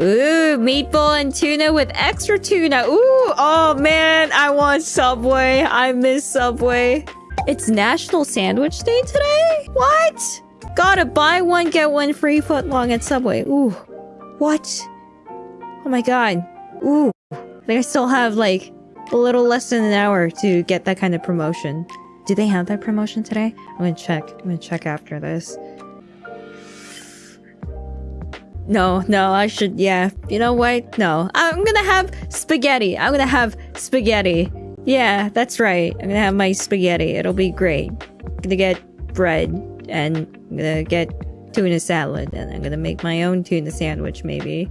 Ooh, meatball and tuna with extra tuna. Ooh, oh man, I want Subway. I miss Subway. It's National Sandwich Day today? What? Gotta buy one, get one free foot long at Subway. Ooh, what? Oh my god. Ooh, I think I still have like a little less than an hour to get that kind of promotion. Do they have that promotion today? I'm gonna check. I'm gonna check after this. No, no, I should, yeah. You know what? No. I'm gonna have spaghetti. I'm gonna have spaghetti. Yeah, that's right. I'm gonna have my spaghetti. It'll be great. I'm gonna get bread and I'm gonna get tuna salad and I'm gonna make my own tuna sandwich maybe.